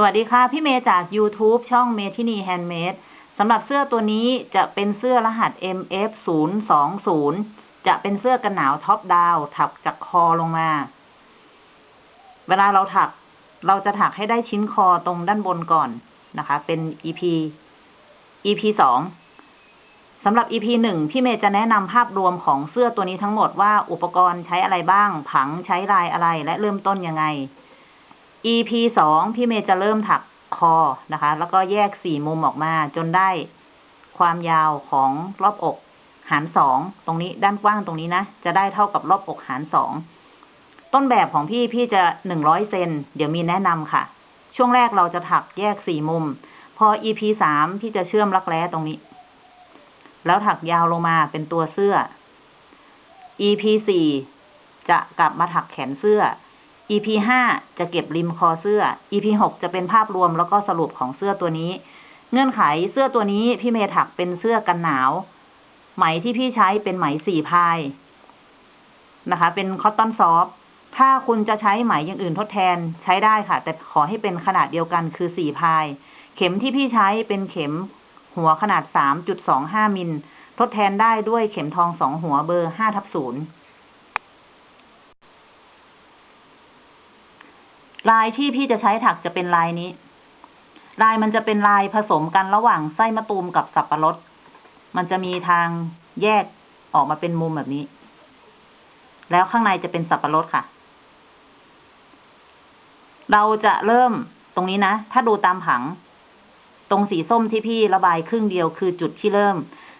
สวัสดีค่ะ พี่เมย์จาก YouTube ช่องเมทินีแฮนด์เมดสำหรับเสื้อตัวนี้จะเป็นเสื้อรหัส MF 0 2 0 จะเป็นเสื้อกันหนาว top down ถักจากคอลงมา เวลาเราถัก เราจะถักให้ได้ชิ้นคอตรงด้านบนก่อนนะคะ เป็น EP EP สองสำหรับ EP หนึ่งพี่เมย์จะแนะนำภาพรวมของเสื้อตัวนี้ทั้งหมดว่าอุปกรณ์ใช้อะไรบ้าง ผังใช้ลายอะไรและเริ่มต้นยังไง EP สองพี่เมย์จะเริ่มถักคอนะคะ แล้วก็แยกสี่มุมออกมาจนได้ความยาวของรอบอกหารสองตรงนี้ด้านกว้างตรงนี้นะ จะได้เท่ากับรอบอกหารสองต้นแบบของพี่พี่จะหนึ่งร้อยเซนเดี๋ยวมีแนะนำค่ะ ช่วงแรกเราจะถักแยกสี่มุม พอ EP สามพี่จะเชื่อมรักแร้ตรงนี้ แล้วถักยาวลงมาเป็นตัวเสื้อ EP สี่จะกลับมาถักแขนเสื้อ EP ห้าจะเก็บริมคอเสื้อ EP หกจะเป็นภาพรวมแล้วก็สรุปของเสื้อตัวนี้ เงื่อนไขเสื้อตัวนี้พี่เมย์ถักเป็นเสื้อกันหนาว ไหมที่พี่ใช้เป็นไหมสี่พายนะคะ เป็นคอตตอนซอฟถ้าคุณจะใช้ไหมอย่างอื่นทดแทนใช้ได้ค่ะ แต่ขอให้เป็นขนาดเดียวกันคือสี่พาย เข็มที่พี่ใช้เป็นเข็มหัวขนาดสามจุดสองห้ามิล ทดแทนได้ด้วยเข็มทองสองหัวเบอร์ห้าทับศูนย์ ลายที่พี่จะใช้ถักจะเป็นลายนี้ ลายมันจะเป็นลายผสมกันระหว่างไส้มะตูมกับสับปะรด มันจะมีทางแยกออกมาเป็นมุมแบบนี้ แล้วข้างในจะเป็นสับปะรดค่ะ เราจะเริ่มตรงนี้นะ ถ้าดูตามผัง ตรงสีส้มที่พี่ระบายครึ่งเดียวคือจุดที่เริ่ม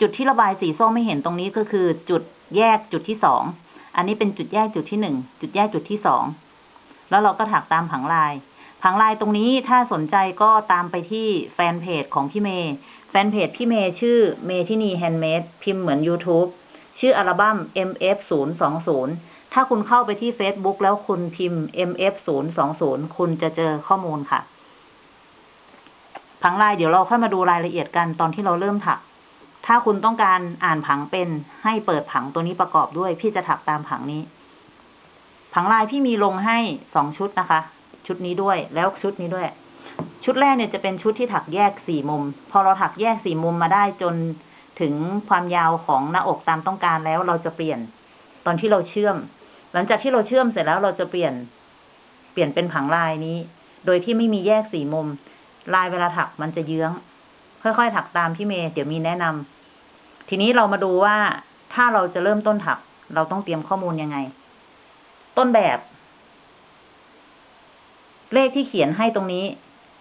จุดที่ระบายสีส้มไม่เห็นตรงนี้ก็คือ จุดแยกจุดที่สอง อันนี้เป็นจุดแยกจุดที่หนึ่ง จุดแยกจุดที่สอง แล้วเราก็ถักตามผังลายผังลายตรงนี้ถ้าสนใจก็ตามไปที่แฟนเพจของพี่เมย์แฟนเพจพี่เมย์ชื่อเมทินีแฮนด์เมดพิมพ์เหมือน YouTube ชื่ออัลบั้ม MF 0 2 0 ถ้าคุณเข้าไปที่ Facebook แล้วคุณพิมพ์ MF 0 2 0 คุณจะเจอข้อมูลค่ะ ผังลายเดี๋ยวเราค่อยมาดูรายละเอียดกันตอนที่เราเริ่มถัก ถ้าคุณต้องการอ่านผังเป็นให้เปิดผังตัวนี้ประกอบด้วย พี่จะถักตามผังนี้ ผังลายพี่มีลงให้สองชุดนะคะ ชุดนี้ด้วยแล้วชุดนี้ด้วย ชุดแรกเนี่ยจะเป็นชุดที่ถักแยกสี่มุม พอเราถักแยกสี่มุมมาได้จนถึงความยาวของหน้าอกตามต้องการแล้วเราจะเปลี่ยน ตอนที่เราเชื่อม หลังจากที่เราเชื่อมเสร็จแล้วเราจะเปลี่ยน เปลี่ยนเป็นผังลายนี้ โดยที่ไม่มีแยกสี่มุม ลายเวลาถักมันจะเยื้อง ค่อยๆถักตามพี่เมย์เดี๋ยวมีแนะนำทีนี้เรามาดูว่าถ้าเราจะเริ่มต้นถัก เราต้องเตรียมข้อมูลยังไง ต้นแบบ เลขที่เขียนให้ตรงนี้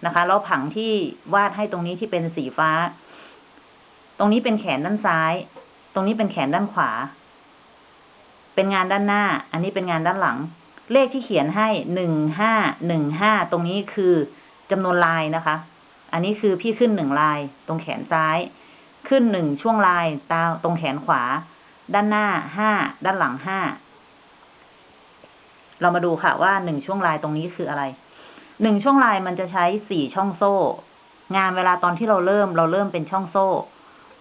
นะคะแล้วผังที่วาดให้ตรงนี้ที่เป็นสีฟ้า ตรงนี้เป็นแขนด้านซ้าย ตรงนี้เป็นแขนด้านขวา เป็นงานด้านหน้า อันนี้เป็นงานด้านหลัง เลขที่เขียนให้หนึ่งห้าหนึ่งห้าตรงนี้คือจำนวนลายนะคะ อันนี้คือพี่ขึ้นหนึ่งลาย ตรงแขนซ้าย ขึ้นหนึ่งช่วงลายตาตรงแขนขวา ด้านหน้าห้าด้านหลังห้า เรามาดูค่ะว่าหนึ่งช่วงลายตรงนี้คืออะไร หนึ่งช่วงลายมันจะใช้สี่ช่องโซ่ งานเวลาตอนที่เราเริ่มเราเริ่มเป็นช่องโซ่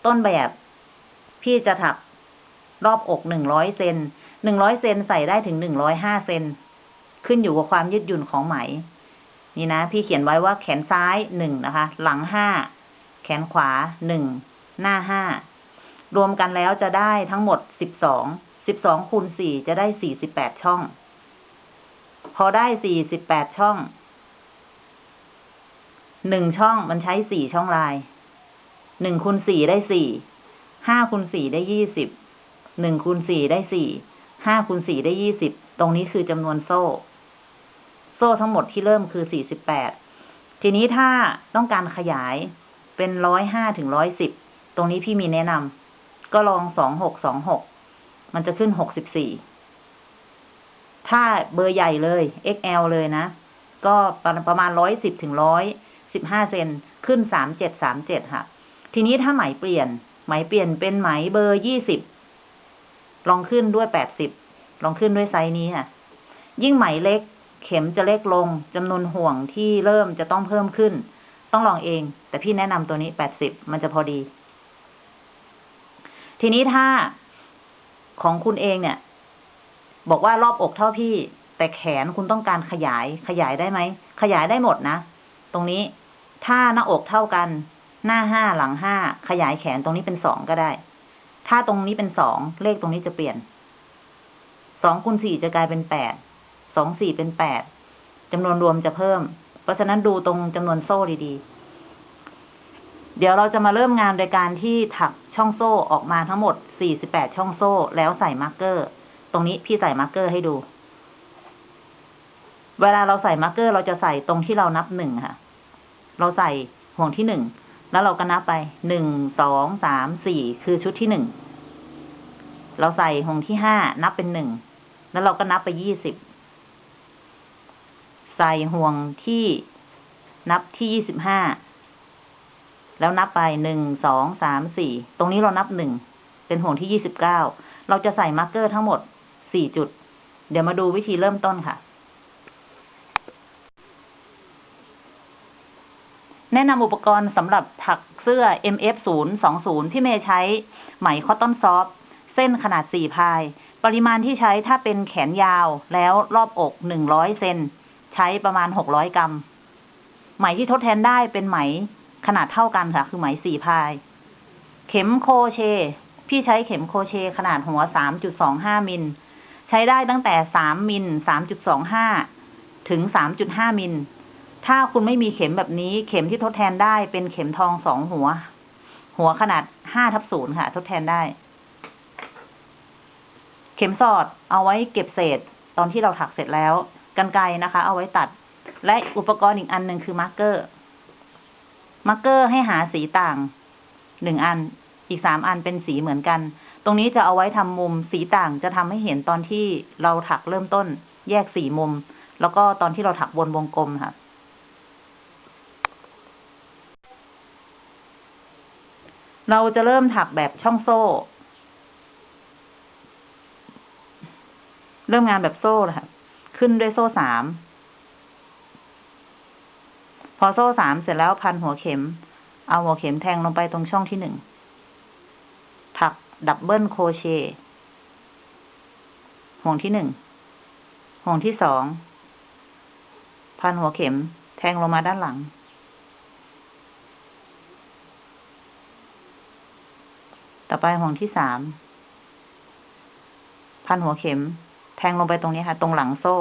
ต้นแบบพี่จะถักรอบอกหนึ่งร้อยเซนหนึ่งร้อยเซนใส่ได้ถึงหนึ่งร้อยห้าเซนขึ้นอยู่กับความยืดหยุ่นของไหม นี่นะ พี่เขียนไว้ว่าแขนซ้ายหนึ่งนะคะ หลังห้าแขนขวาหนึ่งหน้าห้ารวมกันแล้วจะได้ทั้งหมดสิบสองสิบสองคูณสี่จะได้สี่สิบแปดช่อง พอได้สี่สิบแปดช่อง หนึ่งช่องมันใช้สี่ช่องลาย หนึ่งคูณสี่ได้สี่ ห้าคูณสี่ได้ยี่สิบ หนึ่งคูณสี่ได้สี่ ห้าคูณสี่ได้ยี่สิบ ตรงนี้คือจำนวนโซ่ โซ่ทั้งหมดที่เริ่มคือสี่สิบแปด ทีนี้ถ้าต้องการขยายเป็นร้อยห้าถึงร้อยสิบ ตรงนี้พี่มีแนะนำ ก็ลองสองหกสองหก มันจะขึ้นหกสิบสี่ ถ้าเบอร์ใหญ่เลย XL เลยนะ ก็ประมาณร้อยสิบถึงร้อยสิบห้าเซนขึ้นสามเจ็ดสามเจ็ดค่ะ ทีนี้ถ้าไหมเปลี่ยน ไหมเปลี่ยนเป็นไหมเบอร์ยี่สิบลองขึ้นด้วยแปดสิบลองขึ้นด้วยไซส์นี้ค่ะ ยิ่งไหมเล็ก เข็มจะเล็กลงจำนวนห่วงที่เริ่มจะต้องเพิ่มขึ้น ต้องลองเอง แต่พี่แนะนำตัวนี้แปดสิบมันจะพอดี ทีนี้ถ้าของคุณเองเนี่ย บอกว่ารอบอกเท่าพี่ แต่แขนคุณต้องการขยาย ขยายได้ไหม ขยายได้หมดนะ ตรงนี้ ถ้าหน้าอกเท่ากัน หน้าห้าหลังห้า ขยายแขนตรงนี้เป็นสองก็ได้ ถ้าตรงนี้เป็นสองเลขตรงนี้จะเปลี่ยน สองคูณสี่จะกลายเป็นแปด สองสี่เป็นแปดจำนวนรวมจะเพิ่ม เพราะฉะนั้นดูตรงจำนวนโซ่ดีๆ เดี๋ยวเราจะมาเริ่มงานโดยการที่ถักช่องโซ่ออกมาทั้งหมด 48 ช่องโซ่ แล้วใส่ marker ตรงนี้พี่ใส่ marker ให้ดู เวลาเราใส่ marker เราจะใส่ตรงที่เรานับหนึ่งค่ะ เราใส่ห่วงที่หนึ่งแล้วเราก็นับไปหนึ่งสองสามสี่คือชุดที่หนึ่งเราใส่ห่วงที่ห้านับเป็นหนึ่งแล้วเราก็นับไปยี่สิบใส่ห่วงที่นับที่ยี่สิบห้าแล้วนับไปหนึ่งสองสามสี่ตรงนี้เรานับหนึ่งเป็นห่วงที่ยี่สิบเก้าเราจะใส่ marker ทั้งหมด สี่จุด เดี๋ยวมาดูวิธีเริ่มต้นค่ะ แนะนำอุปกรณ์สำหรับถักเสื้อ MF 0 2 0 ที่เมย์ใช้ไหม cotton soft เส้นขนาด 4 ply ปริมาณที่ใช้ถ้าเป็นแขนยาวแล้วรอบอก 100 เซนใช้ประมาณ 600 กรัม ไหมที่ทดแทนได้เป็นไหมขนาดเท่ากันค่ะ คือไหม 4 พาย เข็มโคเช พี่ใช้เข็มโคเชขนาดหัว 3.25 มิล ใช้ได้ตั้งแต่3มิล3.25ถึง3.5มิล ถ้าคุณไม่มีเข็มแบบนี้ เข็มที่ทดแทนได้เป็นเข็มทองสองหัว หัวขนาดห้าทับศูนย์ค่ะ ทดแทนได้ เข็มสอดเอาไว้เก็บเศษตอนที่เราถักเสร็จแล้วกรรไกรนะคะ เอาไว้ตัด และอุปกรณ์อีกอันหนึ่งคือ marker marker ให้หาสีต่างหนึ่งอัน อีกสามอันเป็นสีเหมือนกัน ตรงนี้จะเอาไว้ทำมุมสีต่างจะทำให้เห็นตอนที่เราถักเริ่มต้น แยกสี่มุม แล้วก็ตอนที่เราถักวนวงกลมค่ะ เราจะเริ่มถักแบบช่องโซ่ เริ่มงานแบบโซ่เลยค่ะ ขึ้นด้วยโซ่สาม พอโซ่สามเสร็จแล้วพันหัวเข็ม เอาหัวเข็มแทงลงไปตรงช่องที่หนึ่ง ดับเบิลโคเชต์ห่วงที่หนึ่ง ห่วงที่สอง พันหัวเข็ม แทงลงมาด้านหลัง ต่อไปห่วงที่สาม พันหัวเข็ม แทงลงไปตรงนี้ค่ะ ตรงหลังโซ่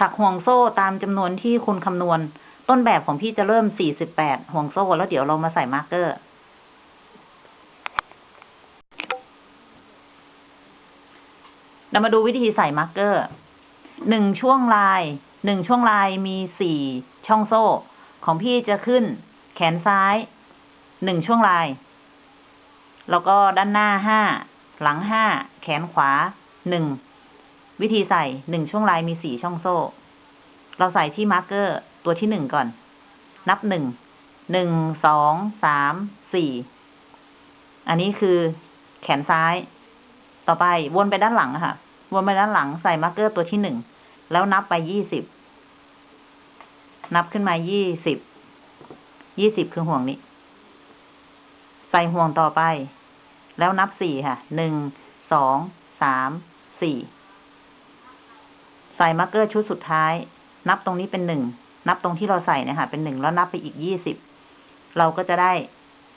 ถักห่วงโซ่ตามจำนวนที่คุณคำนวณ ต้นแบบของพี่จะเริ่ม 48 ห่วงโซ่ แล้วเดี๋ยวเรามาใส่ marker เรามาดูวิธีใส่ marker หนึ่งช่วงลาย หนึ่งช่วงลายมีสี่ช่องโซ่ ของพี่จะขึ้น แขนซ้าย หนึ่งช่วงลาย แล้วก็ด้านหน้าห้า หลังห้า แขนขวาหนึ่ง วิธีใส่หนึ่งช่วงลายมีสี่ช่องโซ่ เราใส่ที่ marker ตัวที่หนึ่งก่อน นับหนึ่ง หนึ่ง สอง สาม สี่ อันนี้คือแขนซ้าย ต่อไปวนไปด้านหลังค่ะ วนไปด้านหลังใส่ marker ตัวที่หนึ่ง แล้วนับไปยี่สิบ นับขึ้นมายี่สิบ ยี่สิบคือห่วงนี้ ใส่ห่วงต่อไป แล้วนับสี่ค่ะ หนึ่ง สอง สาม สี่ ใส่ marker ชุดสุดท้าย นับตรงนี้เป็นหนึ่ง นับตรงที่เราใส่เนี่ยค่ะเป็นหนึ่งแล้วนับไปอีกยี่สิบ เราก็จะได้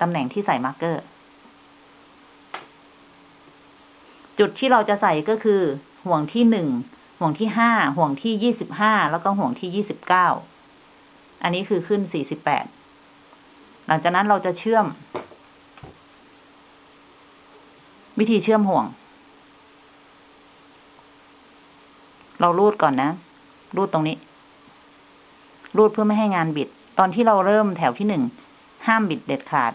ตำแหน่งที่ใส่ marker จุดที่เราจะใส่ก็คือ ห่วงที่หนึ่ง ห่วงที่ห้า ห่วงที่ยี่สิบห้า แล้วก็ห่วงที่ยี่สิบเก้า อันนี้คือขึ้นสี่สิบแปด หลังจากนั้นเราจะเชื่อม วิธีเชื่อมห่วง เรารูดก่อนนะ รูดตรงนี้ รูดเพื่อไม่ให้งานบิด ตอนที่เราเริ่มแถวที่หนึ่ง ห้ามบิดเด็ดขาด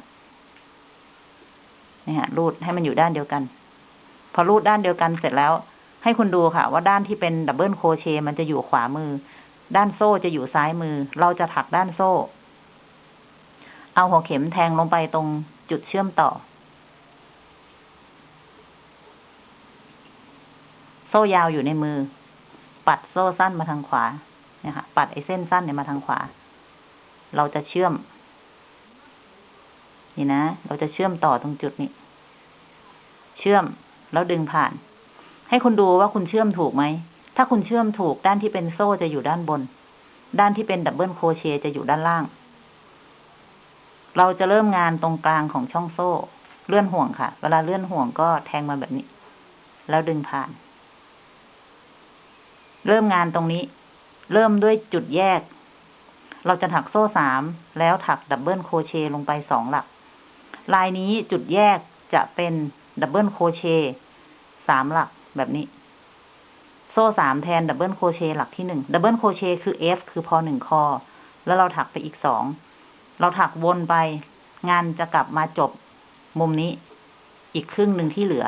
นี่ฮะ รูดให้มันอยู่ด้านเดียวกัน พอรูดด้านเดียวกันเสร็จแล้ว ให้คุณดูค่ะ ว่าด้านที่เป็น double crochet มันจะอยู่ขวามือ ด้านโซ่จะอยู่ซ้ายมือ เราจะถักด้านโซ่ เอาหัวเข็มแทงลงไปตรงจุดเชื่อมต่อโซ่ยาวอยู่ในมือ ปัดโซ่สั้นมาทางขวาเนี่ยค่ะ ปัดไอ้เส้นสั้นเนี่ยมาทางขวา เราจะเชื่อม นี่นะ เราจะเชื่อมต่อตรงจุดนี้ เชื่อมแล้วดึงผ่าน ให้คุณดูว่าคุณเชื่อมถูกไหม ถ้าคุณเชื่อมถูกด้านที่เป็นโซ่จะอยู่ด้านบน ด้านที่เป็น double crochet จะอยู่ด้านล่าง เราจะเริ่มงานตรงกลางของช่องโซ่ เลื่อนห่วงค่ะ เวลาเลื่อนห่วงก็แทงมาแบบนี้ แล้วดึงผ่าน เริ่มงานตรงนี้ เริ่มด้วยจุดแยก เราจะถักโซ่สามแล้วถัก double crochet ลงไปสองหลัก ลายนี้จุดแยกจะเป็น double crochet สามหลักแบบนี้ โซ่สามแทน double crochet หลักที่หนึ่ง double crochet คือ F คือพอหนึ่งคอ แล้วเราถักไปอีกสองเราถักวนไป งานจะกลับมาจบมุมนี้ อีกครึ่งหนึ่งที่เหลือ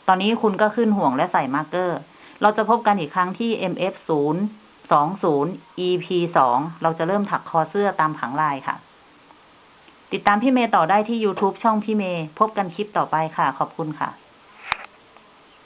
ต อนนี้คุณก็ขึ้นห่วงและใส่ marker เราจะพบกันอีกครั้งที่ MF 0 20 EP 2เราจะเริ่มถักคอเสื้อตามผังลายค่ะ ติดตามพี่เมย์ต่อได้ที่ YouTube ช่องพี่เมย์ พบกันคลิปต่อไปค่ะ ขอบคุณค่ะ